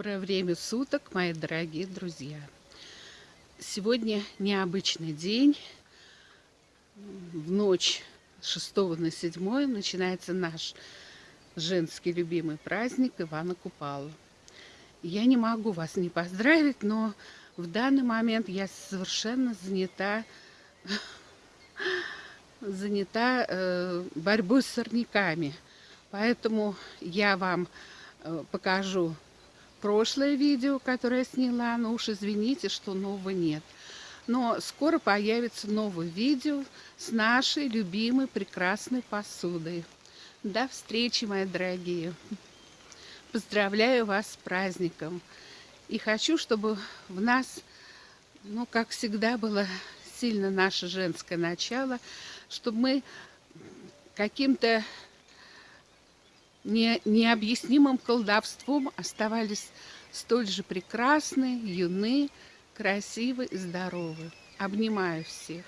Доброе время суток, мои дорогие друзья. Сегодня необычный день. В ночь с 6 на 7 начинается наш женский любимый праздник Ивана Купала. Я не могу вас не поздравить, но в данный момент я совершенно занята занята э, борьбой с сорняками. Поэтому я вам э, покажу прошлое видео, которое я сняла, но уж извините, что нового нет. Но скоро появится новое видео с нашей любимой прекрасной посудой. До встречи, мои дорогие! Поздравляю вас с праздником! И хочу, чтобы в нас, ну, как всегда, было сильно наше женское начало, чтобы мы каким-то не, необъяснимым колдовством оставались столь же прекрасны, юны, красивы и здоровы. Обнимаю всех.